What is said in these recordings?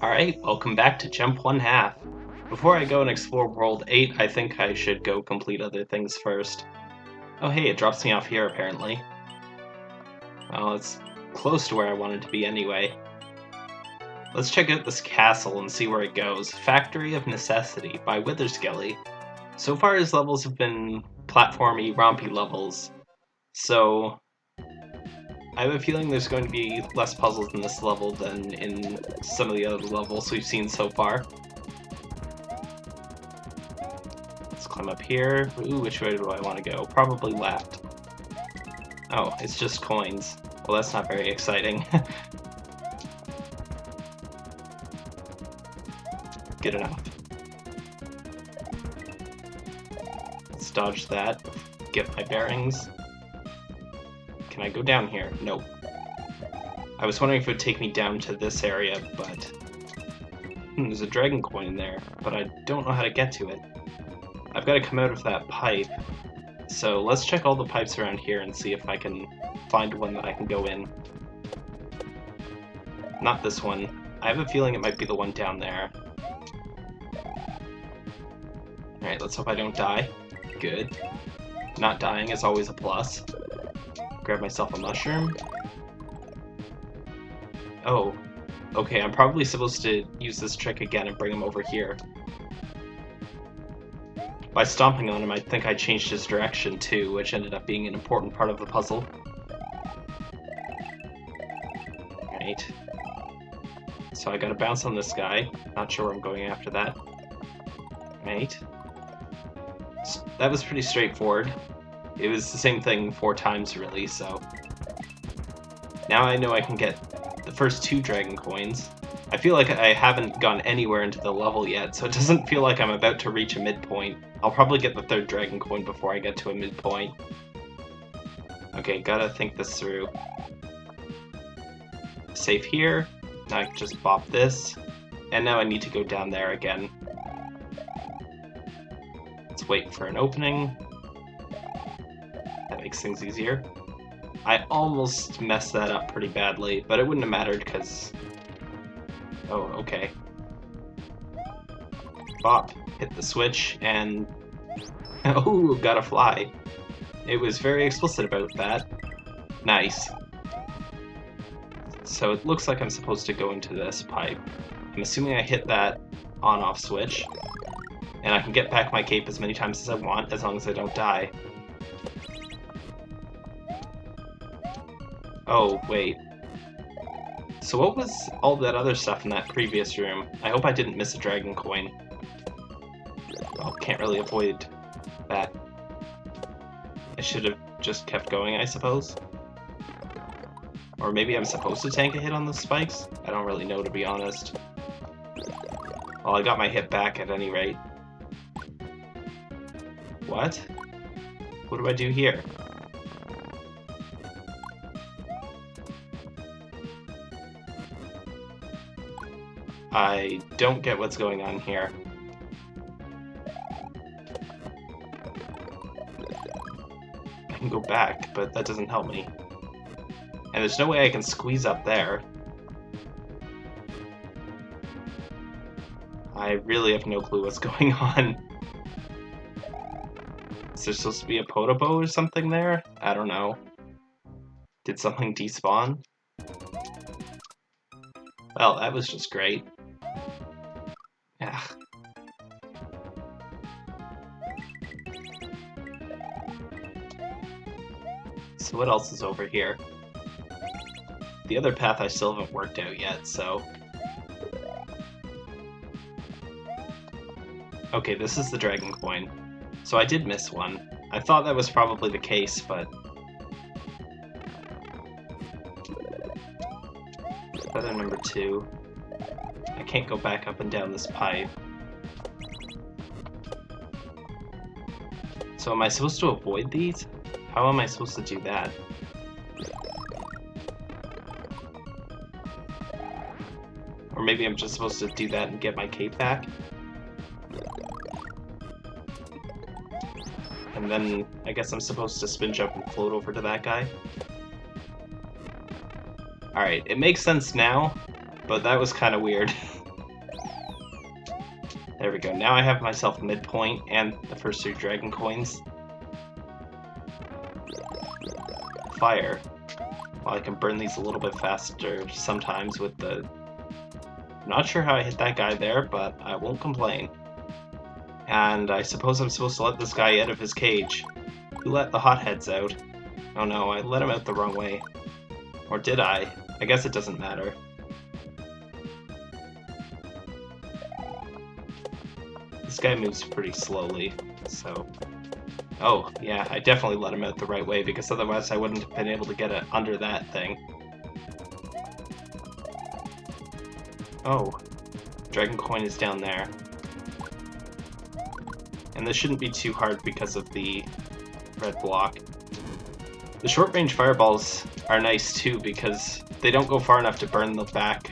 Alright, welcome back to Jump One Half. Before I go and explore World 8, I think I should go complete other things first. Oh hey, it drops me off here apparently. Well, it's close to where I wanted to be anyway. Let's check out this castle and see where it goes. Factory of Necessity by Witherskelly. So far his levels have been platformy, rompy levels. So I have a feeling there's going to be less puzzles in this level than in some of the other levels we've seen so far. Let's climb up here. Ooh, which way do I want to go? Probably left. Oh, it's just coins. Well, that's not very exciting. Good enough. Let's dodge that. Get my bearings. Can I go down here? Nope. I was wondering if it would take me down to this area, but... Hmm, there's a dragon coin there, but I don't know how to get to it. I've got to come out of that pipe. So let's check all the pipes around here and see if I can find one that I can go in. Not this one. I have a feeling it might be the one down there. Alright, let's hope I don't die. Good. Not dying is always a plus grab myself a mushroom. Oh, okay, I'm probably supposed to use this trick again and bring him over here. By stomping on him, I think I changed his direction too, which ended up being an important part of the puzzle. Right. So I gotta bounce on this guy. Not sure where I'm going after that. Right. That was pretty straightforward. It was the same thing four times, really, so... Now I know I can get the first two Dragon Coins. I feel like I haven't gone anywhere into the level yet, so it doesn't feel like I'm about to reach a midpoint. I'll probably get the third Dragon Coin before I get to a midpoint. Okay, gotta think this through. Save here. Now I can just bop this. And now I need to go down there again. Let's wait for an opening makes things easier. I almost messed that up pretty badly, but it wouldn't have mattered because... Oh, okay. Bop, hit the switch, and... oh, got a fly. It was very explicit about that. Nice. So it looks like I'm supposed to go into this pipe. I'm assuming I hit that on-off switch, and I can get back my cape as many times as I want, as long as I don't die. Oh, wait. So what was all that other stuff in that previous room? I hope I didn't miss a dragon coin. Well, can't really avoid that. I should have just kept going, I suppose. Or maybe I'm supposed to tank a hit on the spikes? I don't really know, to be honest. Well, I got my hit back at any rate. What? What do I do here? I don't get what's going on here. I can go back, but that doesn't help me. And there's no way I can squeeze up there. I really have no clue what's going on. Is there supposed to be a Podoboo or something there? I don't know. Did something despawn? Well, that was just great. What else is over here? The other path I still haven't worked out yet, so... Okay, this is the Dragon Coin. So I did miss one. I thought that was probably the case, but... Feather number two. I can't go back up and down this pipe. So am I supposed to avoid these? How am I supposed to do that? Or maybe I'm just supposed to do that and get my cape back? And then I guess I'm supposed to spin jump and float over to that guy? Alright, it makes sense now, but that was kind of weird. There we go. Now I have myself midpoint and the first two dragon coins. Fire. Well, I can burn these a little bit faster sometimes with the... I'm not sure how I hit that guy there, but I won't complain. And I suppose I'm supposed to let this guy out of his cage. Who let the hotheads out? Oh no, I let him out the wrong way. Or did I? I guess it doesn't matter. This guy moves pretty slowly, so... Oh, yeah, I definitely let him out the right way, because otherwise I wouldn't have been able to get it under that thing. Oh, Dragon Coin is down there. And this shouldn't be too hard because of the red block. The short-range fireballs are nice too because they don't go far enough to burn the back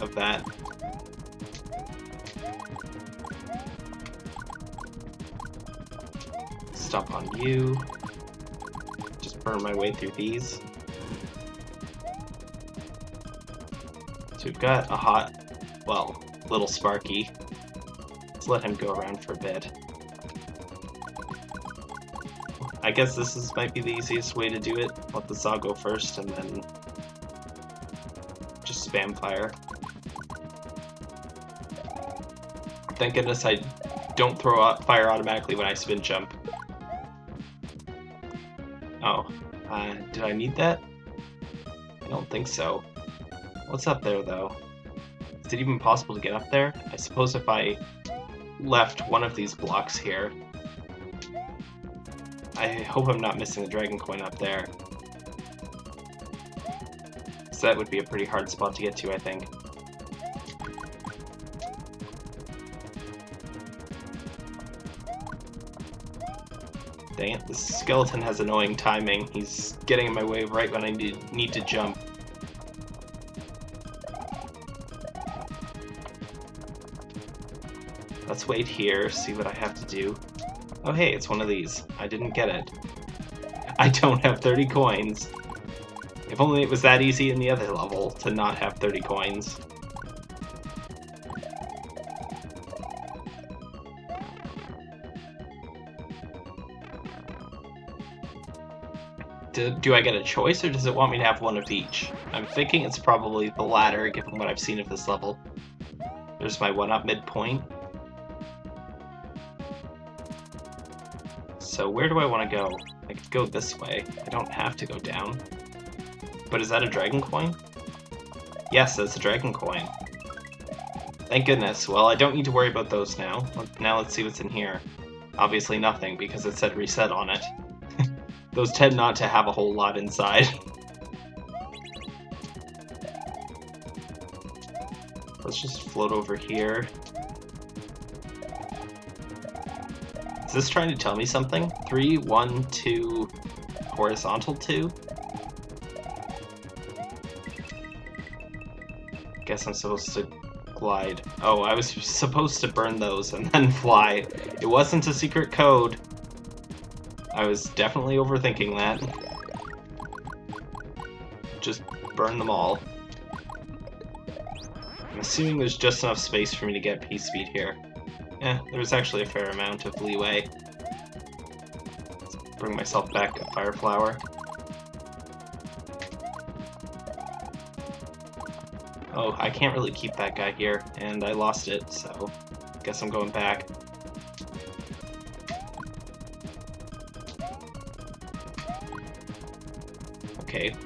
of that. You. Just burn my way through these. So we've got a hot, well, little Sparky. Let's let him go around for a bit. I guess this is might be the easiest way to do it. Let the saw go first and then just spam fire. Thank goodness I don't throw out fire automatically when I spin jump. Did I need that? I don't think so. What's up there though? Is it even possible to get up there? I suppose if I left one of these blocks here, I hope I'm not missing the dragon coin up there. So that would be a pretty hard spot to get to, I think. Dang it, the skeleton has annoying timing. He's getting in my way right when I need, need to jump. Let's wait here, see what I have to do. Oh hey, it's one of these. I didn't get it. I don't have 30 coins. If only it was that easy in the other level to not have 30 coins. Do, do I get a choice, or does it want me to have one of each? I'm thinking it's probably the latter, given what I've seen of this level. There's my one-up midpoint. So where do I want to go? I could go this way. I don't have to go down. But is that a dragon coin? Yes, that's a dragon coin. Thank goodness. Well, I don't need to worry about those now. Now let's see what's in here. Obviously nothing, because it said reset on it. Those tend not to have a whole lot inside. let's just float over here. Is this trying to tell me something? Three, one, two, horizontal two? Guess I'm supposed to glide. Oh, I was supposed to burn those and then fly. It wasn't a secret code. I was definitely overthinking that. Just burn them all. I'm assuming there's just enough space for me to get P-Speed here. Yeah, there's actually a fair amount of leeway. Let's bring myself back to Fire Flower. Oh, I can't really keep that guy here, and I lost it, so guess I'm going back.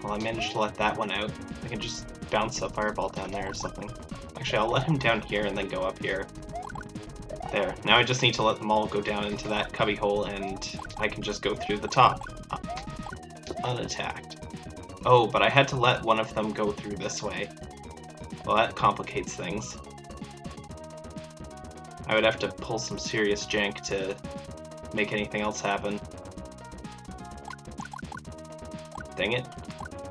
Well I managed to let that one out. I can just bounce a fireball down there or something. Actually, I'll let him down here and then go up here. There. Now I just need to let them all go down into that cubby hole and I can just go through the top. Unattacked. Oh, but I had to let one of them go through this way. Well, that complicates things. I would have to pull some serious jank to make anything else happen. Dang it.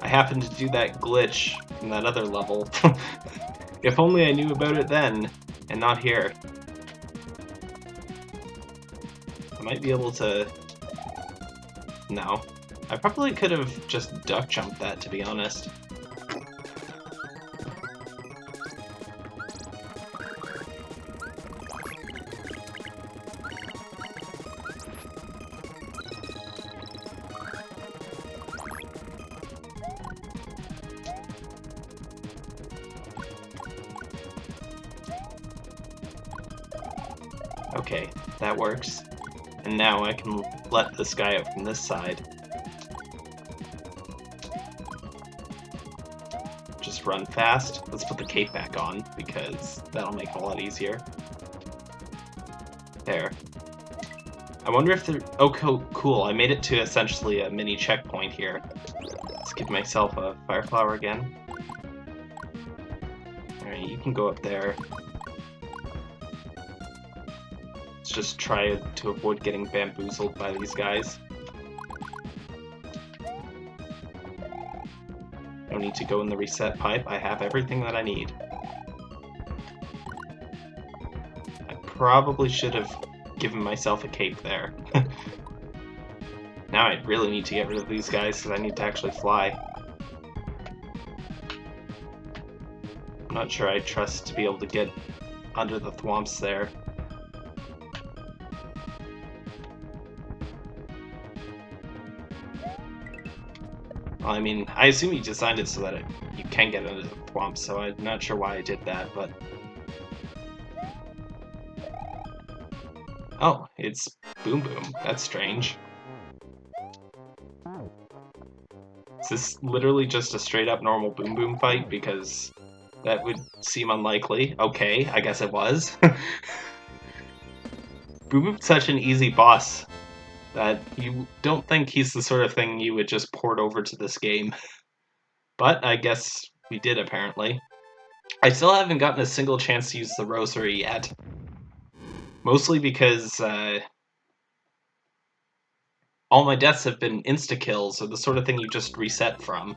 I happened to do that glitch in that other level. if only I knew about it then, and not here. I might be able to... No. I probably could have just duck jumped that, to be honest. Now I can let this guy out from this side. Just run fast. Let's put the cape back on, because that'll make it a lot easier. There. I wonder if there... Oh, cool. I made it to essentially a mini checkpoint here. Let's give myself a Fire Flower again. Alright, you can go up there. Just try to avoid getting bamboozled by these guys. No need to go in the reset pipe. I have everything that I need. I probably should have given myself a cape there. now I really need to get rid of these guys because I need to actually fly. I'm not sure I trust to be able to get under the thwomps there. I mean, I assume he designed it so that it, you can get under the thwomps, so I'm not sure why I did that, but Oh, it's Boom Boom. That's strange. Is this literally just a straight up normal Boom Boom fight? Because that would seem unlikely. Okay, I guess it was. Boom Boom's such an easy boss that you don't think he's the sort of thing you would just port over to this game. But I guess we did apparently. I still haven't gotten a single chance to use the rosary yet. Mostly because uh, all my deaths have been insta-kills, or the sort of thing you just reset from.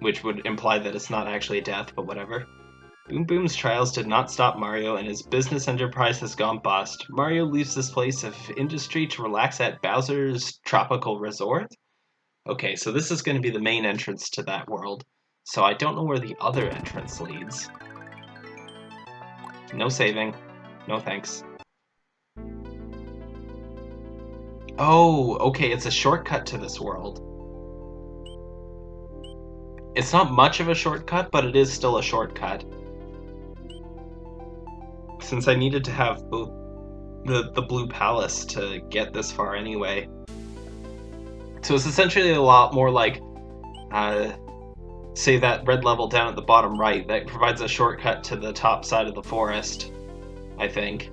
Which would imply that it's not actually a death, but whatever. Boom Boom's trials did not stop Mario, and his business enterprise has gone bust. Mario leaves this place of industry to relax at Bowser's Tropical Resort? Okay, so this is going to be the main entrance to that world, so I don't know where the other entrance leads. No saving. No thanks. Oh, okay, it's a shortcut to this world. It's not much of a shortcut, but it is still a shortcut. Since I needed to have the, the Blue Palace to get this far anyway. So it's essentially a lot more like, uh, say that red level down at the bottom right, that provides a shortcut to the top side of the forest. I think.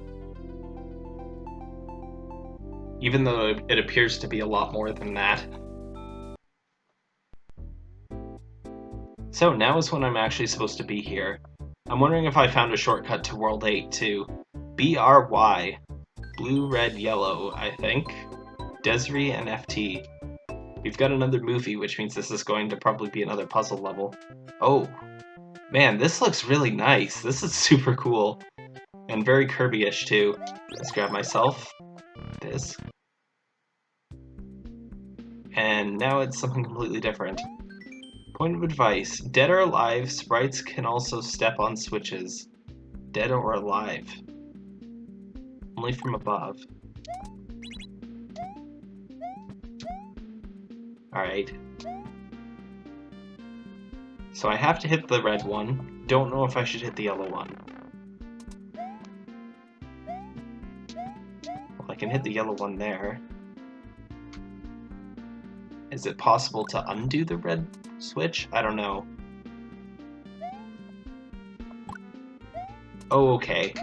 Even though it appears to be a lot more than that. So now is when I'm actually supposed to be here. I'm wondering if I found a shortcut to World 8 to BRY. Blue, red, yellow, I think. Desri and FT. We've got another movie, which means this is going to probably be another puzzle level. Oh. Man, this looks really nice. This is super cool. And very Kirby-ish too. Let's grab myself this. And now it's something completely different. Point of advice. Dead or alive, sprites can also step on switches. Dead or alive. Only from above. Alright. So I have to hit the red one. Don't know if I should hit the yellow one. I can hit the yellow one there. Is it possible to undo the red switch? I don't know. Oh, okay.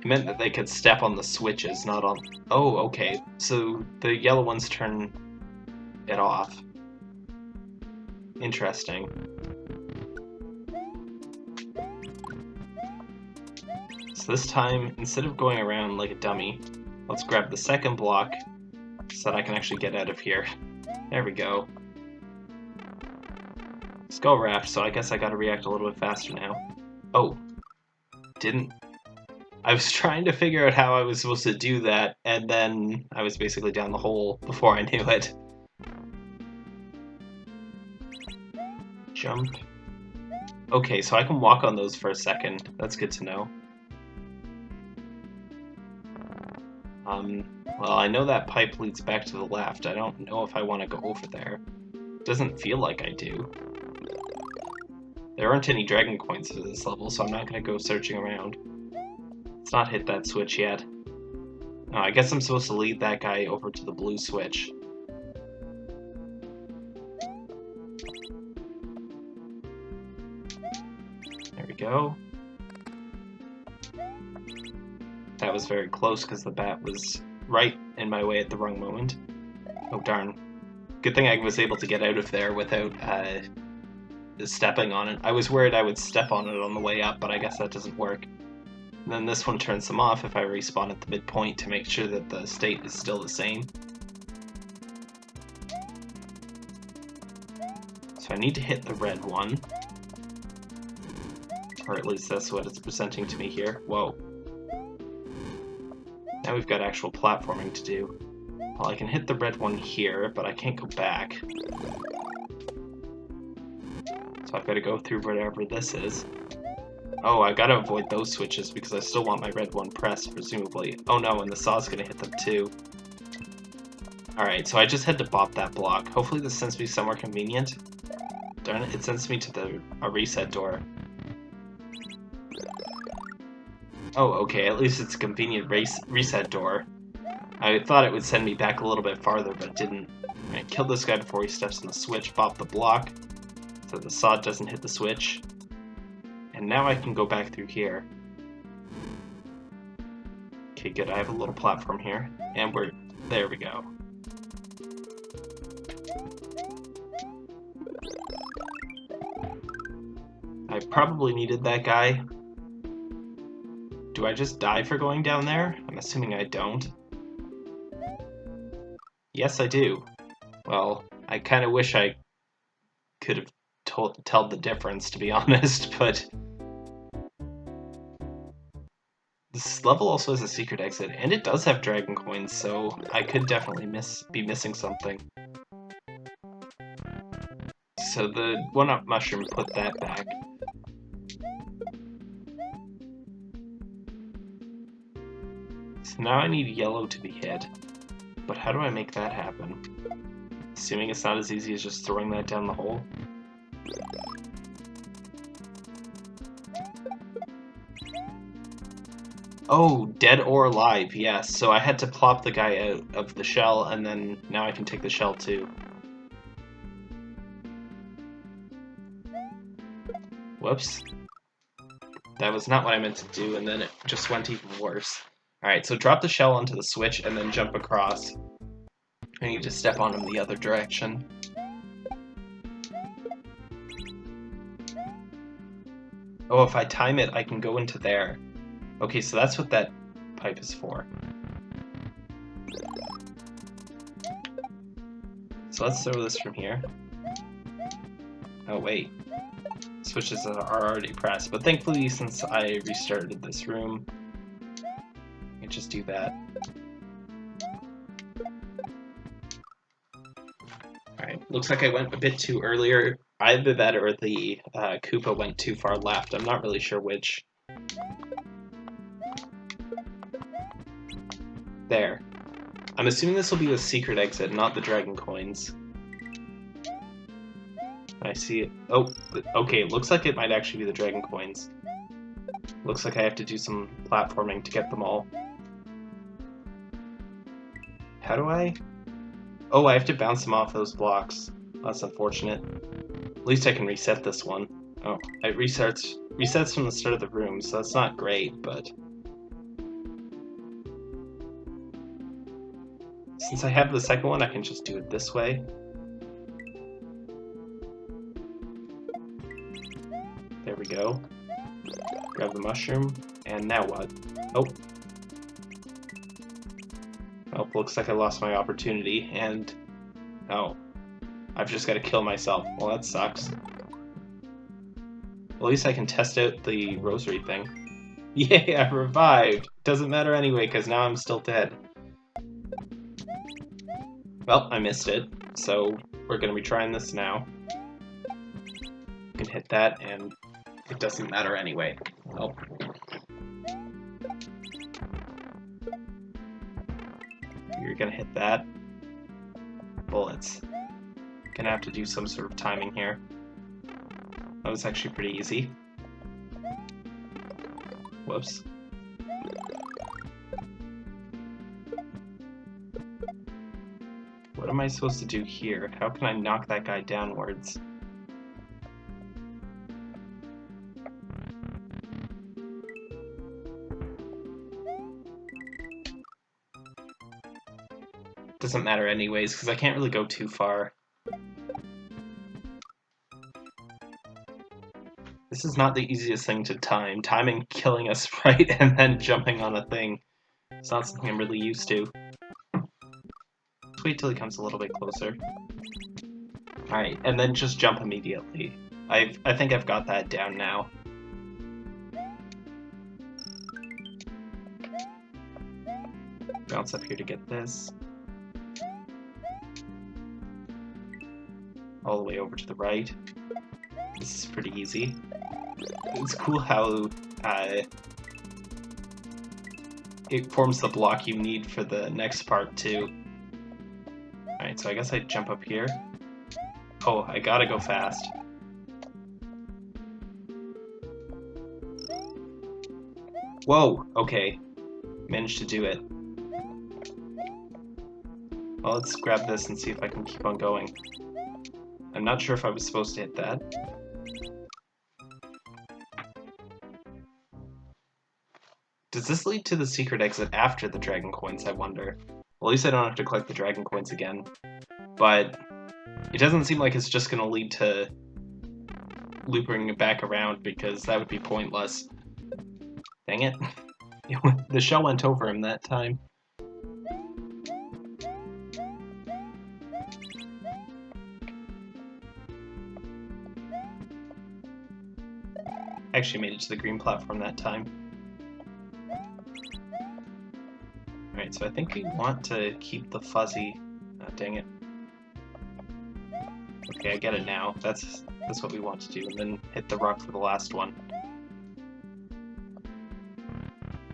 It meant that they could step on the switches, not on... Oh, okay. So the yellow ones turn it off. Interesting. So this time, instead of going around like a dummy, let's grab the second block so that I can actually get out of here. There we go. Skull Raft, so I guess I gotta react a little bit faster now. Oh. Didn't... I was trying to figure out how I was supposed to do that, and then I was basically down the hole before I knew it. Jump. Okay, so I can walk on those for a second. That's good to know. Um, well, I know that pipe leads back to the left. I don't know if I want to go over there. Doesn't feel like I do. There aren't any dragon coins for this level, so I'm not going to go searching around. Let's not hit that switch yet. I guess I'm supposed to lead that guy over to the blue switch. There we go. That was very close because the bat was right in my way at the wrong moment. Oh darn. Good thing I was able to get out of there without uh, stepping on it. I was worried I would step on it on the way up, but I guess that doesn't work. And then this one turns them off if I respawn at the midpoint to make sure that the state is still the same. So I need to hit the red one. Or at least that's what it's presenting to me here. Whoa. Now we've got actual platforming to do. Well, I can hit the red one here, but I can't go back. So I've got to go through whatever this is. Oh, I gotta avoid those switches because I still want my red one pressed, presumably. Oh no, and the saw's gonna hit them too. Alright, so I just had to bop that block. Hopefully this sends me somewhere convenient. Darn it, it sends me to the a reset door. Oh, okay, at least it's a convenient race reset door. I thought it would send me back a little bit farther, but it didn't. I killed this guy before he steps on the switch, bop the block, so the saw doesn't hit the switch. And now I can go back through here. Okay, good, I have a little platform here. And we're... there we go. I probably needed that guy. Do I just die for going down there? I'm assuming I don't. Yes, I do. Well, I kind of wish I could have told, the difference, to be honest, but... This level also has a secret exit, and it does have dragon coins, so I could definitely miss be missing something. So the one-up mushroom put that back. Now I need yellow to be hit. But how do I make that happen? Assuming it's not as easy as just throwing that down the hole? Oh, dead or alive, yes. So I had to plop the guy out of the shell, and then now I can take the shell too. Whoops. That was not what I meant to do, and then it just went even worse. Alright, so drop the shell onto the switch and then jump across. I need to step on him the other direction. Oh, if I time it, I can go into there. Okay, so that's what that pipe is for. So let's throw this from here. Oh, wait. Switches are already pressed, but thankfully since I restarted this room, just do that. Alright, looks like I went a bit too earlier. Either that or the uh, Koopa went too far left. I'm not really sure which. There. I'm assuming this will be the secret exit, not the dragon coins. I see it. Oh, okay, looks like it might actually be the dragon coins. Looks like I have to do some platforming to get them all. How do I? Oh, I have to bounce them off those blocks. That's unfortunate. At least I can reset this one. Oh, it resets, resets from the start of the room, so that's not great, but... Since I have the second one, I can just do it this way. There we go. Grab the mushroom, and now what? Oh. Oh, looks like I lost my opportunity, and... Oh. I've just got to kill myself. Well, that sucks. At least I can test out the rosary thing. Yay, I revived! Doesn't matter anyway, because now I'm still dead. Well, I missed it, so we're going to be trying this now. You can hit that, and it doesn't matter anyway. Oh. To hit that. Bullets. Gonna have to do some sort of timing here. That was actually pretty easy. Whoops. What am I supposed to do here? How can I knock that guy downwards? Doesn't matter anyways, because I can't really go too far. This is not the easiest thing to time. Timing killing a sprite and then jumping on a thing. It's not something I'm really used to. Wait till he comes a little bit closer. Alright, and then just jump immediately. i I think I've got that down now. Bounce up here to get this. All the way over to the right. This is pretty easy it's cool how uh, it forms the block you need for the next part too. Alright, so I guess I jump up here. Oh, I gotta go fast. Whoa, okay. Managed to do it. Well, let's grab this and see if I can keep on going. I'm not sure if I was supposed to hit that. Does this lead to the secret exit after the dragon coins, I wonder? Well, at least I don't have to collect the dragon coins again. But it doesn't seem like it's just going to lead to looping it back around because that would be pointless. Dang it. the shell went over him that time. Actually made it to the green platform that time. Alright, so I think we want to keep the fuzzy... Oh, dang it. Okay, I get it now. That's that's what we want to do, and then hit the rock for the last one.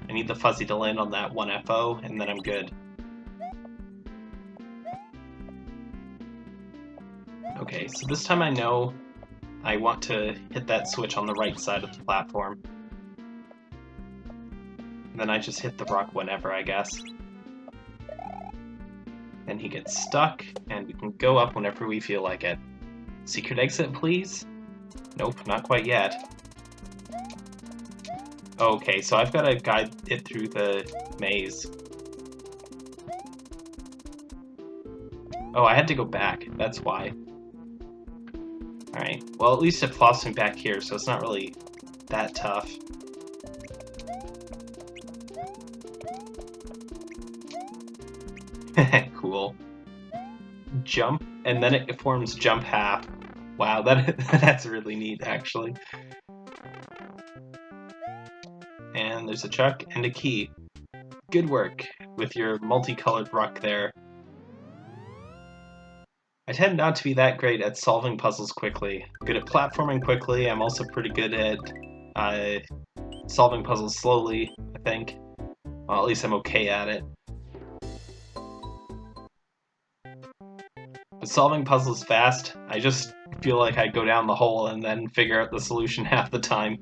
I need the fuzzy to land on that one FO, and then I'm good. Okay, so this time I know I want to hit that switch on the right side of the platform. And then I just hit the rock whenever, I guess. Then he gets stuck, and we can go up whenever we feel like it. Secret exit, please? Nope, not quite yet. Okay, so I've got to guide it through the maze. Oh, I had to go back. That's why. Alright, well at least it plops me back here, so it's not really that tough. cool. Jump, and then it forms jump half. Wow, that that's really neat, actually. And there's a chuck and a key. Good work with your multicolored rock there. I tend not to be that great at solving puzzles quickly. Good at platforming quickly, I'm also pretty good at uh, solving puzzles slowly, I think. Well, at least I'm okay at it. But solving puzzles fast, I just feel like I go down the hole and then figure out the solution half the time.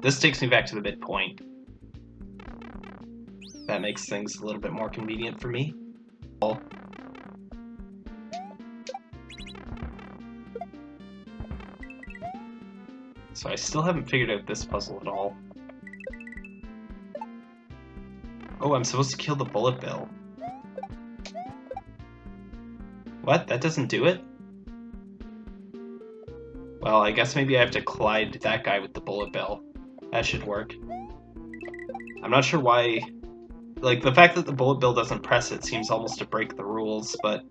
This takes me back to the midpoint. That makes things a little bit more convenient for me. So I still haven't figured out this puzzle at all. Oh, I'm supposed to kill the bullet bill. What? That doesn't do it? Well, I guess maybe I have to collide that guy with the bullet bill. That should work. I'm not sure why... Like, the fact that the bullet bill doesn't press it seems almost to break the rules, but...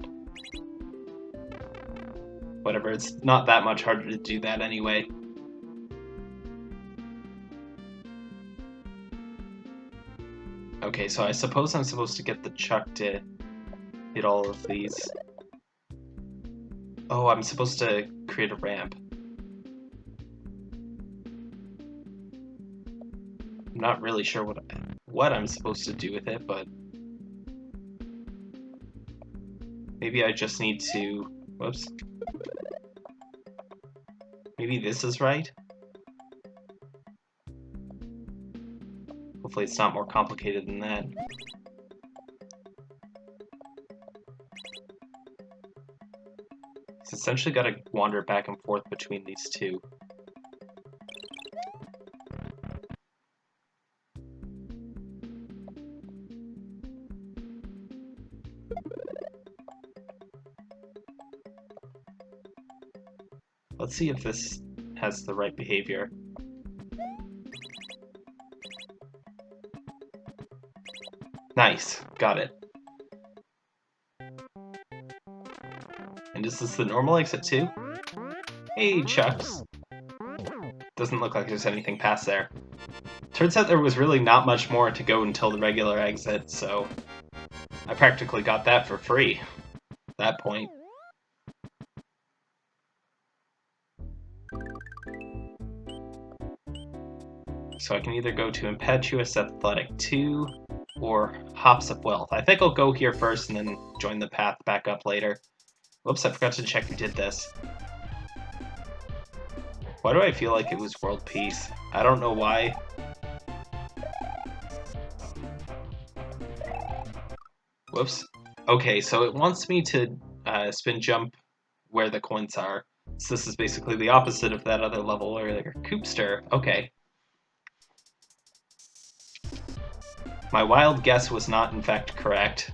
Whatever, it's not that much harder to do that anyway. Okay, so I suppose I'm supposed to get the Chuck to hit all of these. Oh, I'm supposed to create a ramp. I'm not really sure what what I'm supposed to do with it, but maybe I just need to. Whoops. Maybe Maybe this is right? Hopefully it's not more complicated than that. It's essentially got to wander back and forth between these two. Let's see if this has the right behavior. Nice, got it. And is this the normal exit too? Hey, Chucks. Doesn't look like there's anything past there. Turns out there was really not much more to go until the regular exit, so I practically got that for free at that point. So I can either go to Impetuous Athletic 2 or Hops of Wealth. I think I'll go here first and then join the path back up later. Whoops, I forgot to check who did this. Why do I feel like it was World Peace? I don't know why. Whoops. Okay, so it wants me to uh, spin jump where the coins are. So this is basically the opposite of that other level earlier. Coopster. Okay. My wild guess was not in fact correct.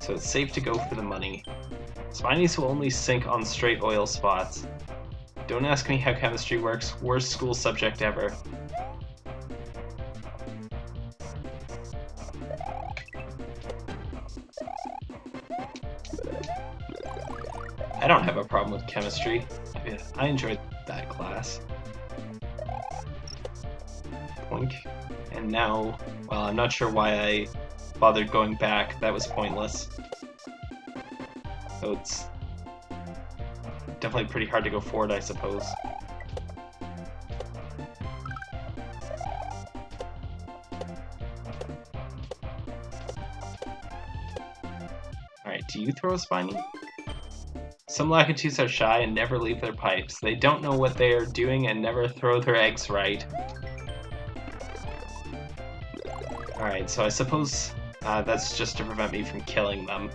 So it's safe to go for the money. Spinies will only sink on straight oil spots. Don't ask me how chemistry works, worst school subject ever. I don't have a problem with chemistry. I enjoyed that class. And now, well, I'm not sure why I bothered going back. That was pointless. So it's definitely pretty hard to go forward, I suppose. Alright, do you throw a spiny? Some Lakitus are shy and never leave their pipes. They don't know what they are doing and never throw their eggs right. Alright, so I suppose uh, that's just to prevent me from killing them.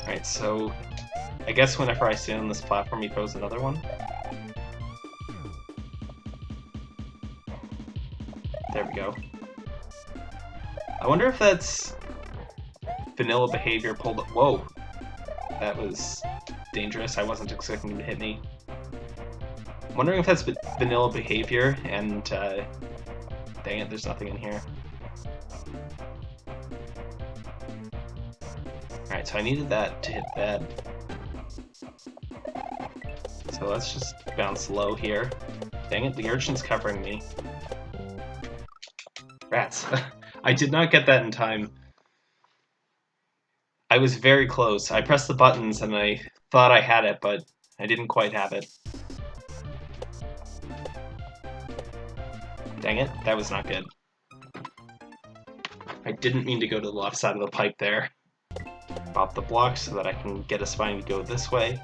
Alright, so I guess whenever I stand on this platform, he throws another one. There we go. I wonder if that's vanilla behavior pulled... up. Whoa! That was dangerous. I wasn't expecting him to hit me. I'm wondering if that's vanilla behavior, and uh, dang it, there's nothing in here. Alright, so I needed that to hit that. So let's just bounce low here. Dang it, the urchin's covering me. Rats. I did not get that in time. I was very close. I pressed the buttons and I thought I had it, but I didn't quite have it. Dang it, that was not good. I didn't mean to go to the left side of the pipe there. Pop the block so that I can get a spine to go this way.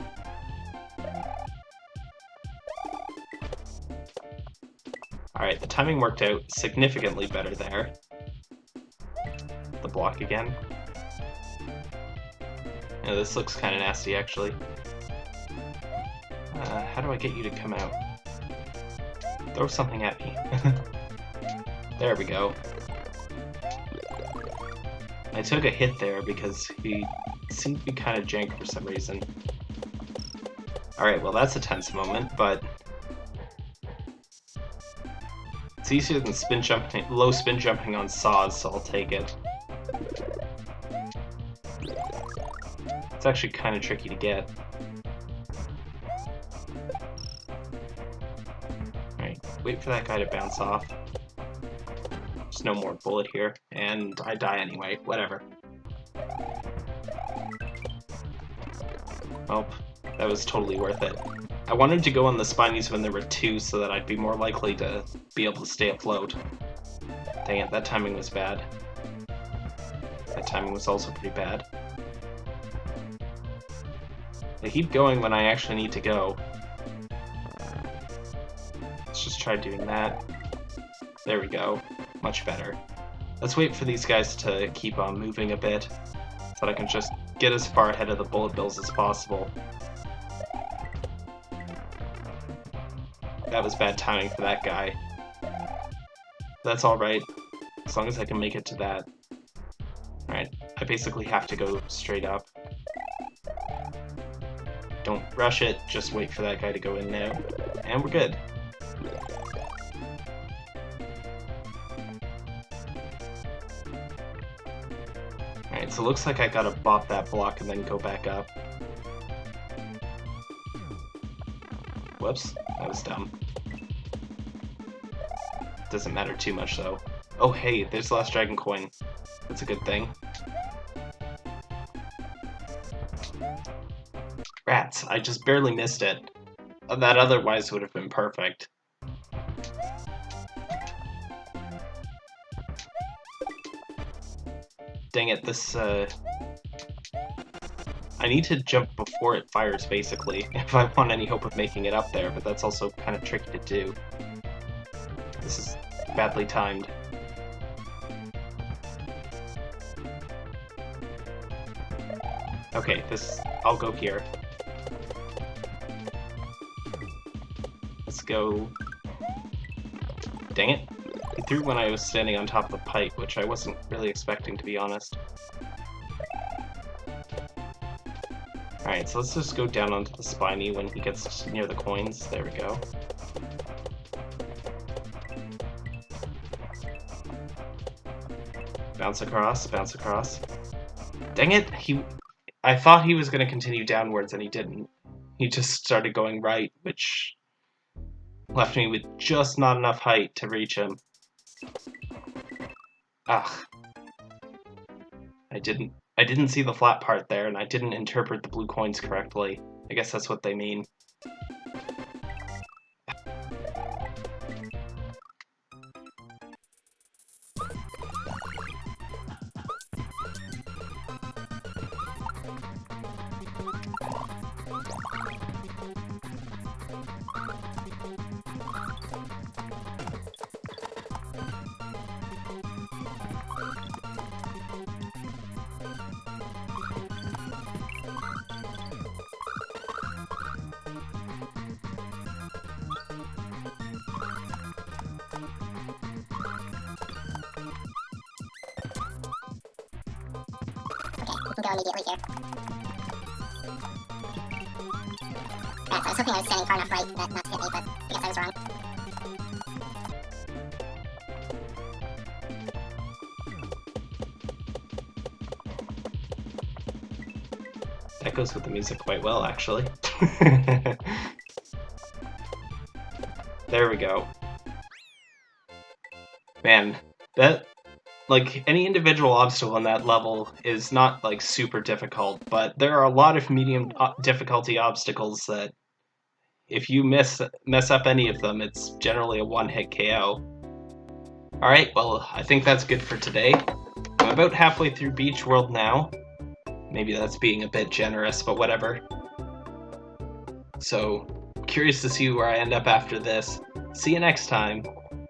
Alright, the timing worked out significantly better there. The block again. Yeah, this looks kind of nasty, actually. Uh, how do I get you to come out? Throw something at me. there we go. I took a hit there because he seemed to be kind of jank for some reason. Alright, well that's a tense moment, but... It's easier than spin jumping, low spin jumping on saws, so I'll take it. It's actually kind of tricky to get. Wait for that guy to bounce off. There's no more bullet here, and I die anyway, whatever. Oh, that was totally worth it. I wanted to go on the spinies when there were two so that I'd be more likely to be able to stay afloat. Dang it, that timing was bad. That timing was also pretty bad. I keep going when I actually need to go. Try doing that. There we go. Much better. Let's wait for these guys to keep on moving a bit, so that I can just get as far ahead of the bullet bills as possible. That was bad timing for that guy. That's alright, as long as I can make it to that. Alright, I basically have to go straight up. Don't rush it, just wait for that guy to go in now. And we're good. Alright, so looks like I gotta bop that block and then go back up. Whoops, that was dumb. Doesn't matter too much though. Oh hey, there's the last dragon coin. That's a good thing. Rats, I just barely missed it. That otherwise would have been perfect. Dang it, this, uh... I need to jump before it fires, basically, if I want any hope of making it up there, but that's also kind of tricky to do. This is badly timed. Okay, this... I'll go here. Let's go... Dang it. Threw when I was standing on top of the pipe, which I wasn't really expecting, to be honest. Alright, so let's just go down onto the spiny when he gets near the coins. There we go. Bounce across, bounce across. Dang it! He, I thought he was going to continue downwards and he didn't. He just started going right, which left me with just not enough height to reach him. Ah. I didn't I didn't see the flat part there and I didn't interpret the blue coins correctly. I guess that's what they mean. Can go immediately here. Right, I was hoping I was standing far enough right not to hit me, but I guess I was wrong. That goes with the music quite well, actually. there we go. Man, that like any individual obstacle in that level is not like super difficult, but there are a lot of medium uh, difficulty obstacles that if you miss mess up any of them, it's generally a one-hit KO. Alright, well, I think that's good for today. I'm about halfway through Beach World now. Maybe that's being a bit generous, but whatever. So, curious to see where I end up after this. See you next time.